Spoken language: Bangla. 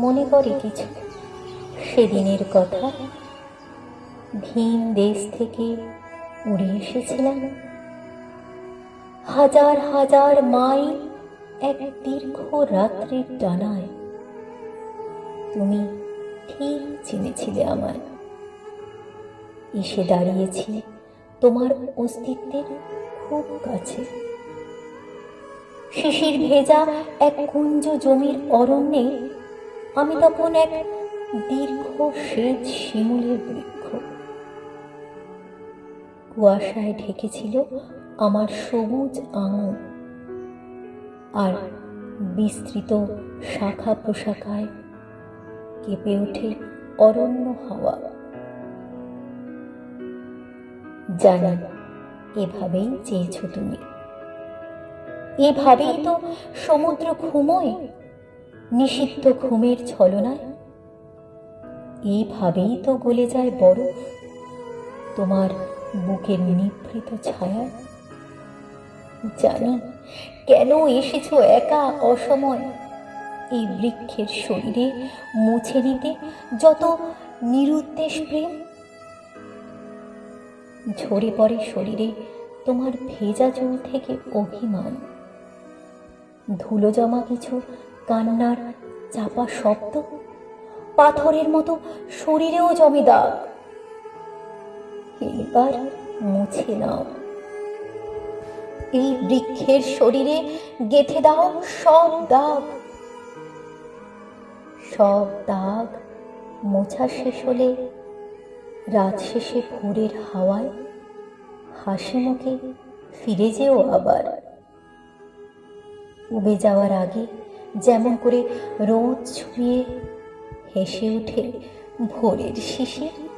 মনে করে কিছু সেদিনের কথা ভিন দেশ থেকে উড়ে এসেছিলাম। হাজার হাজার মাইল এক দীর্ঘ রাত্রির ডানায় তুমি ঠিক চিনেছিলে আমায়। এসে দাঁড়িয়েছি তোমার অস্তিত্বের খুব কাছে। শিশির ভেজা এক কুঞ্জ জমির অরণ্যে আমি তখন এক দীর্ঘ শ্বেত শিমুলের বৃক্ষ। কুয়াশায় ঢেকেছিল আমার সবুজ আঙুল আর বিস্তৃত শাখা প্রশাখায় কেঁপে ওঠে অরণ্য হাওয়া। জানি, এভাবেই চেয়েছ তুমি। এভাবেই তো সমুদ্র ঘুমোয়। নিষিদ্ধ ঘুমের ছলনায়? এইভাবেই তো গলে যায় বরফ তোমার বুকের নিভৃত ছায়ায় জানি কেন এসেছ একা অসময়? এই বৃক্ষের শরীরে মুছে নিতে যত নিরুদ্দেশ প্রেম। ঝরে পড়ে শরীরে তোমার ভেজা চুল থেকে অভিমান। ধুলো জমা কিছু কান্নার চাপা শব্দ? পাথরের মতো শরীরেও জমে দাগ। এইবার মুছে নাও। এই বৃক্ষের শরীরে গেথে দাও সব দাগ। সব দাগ মোছা শেষ হলে, রাত শেষে ভোরের হাওয়ায় হাসি মুখে ফিরে যেও আবার। উবে যাওয়ার আগে যেমন করে রোদ ছুঁয়ে হেসে ওঠে ভোরের শিশির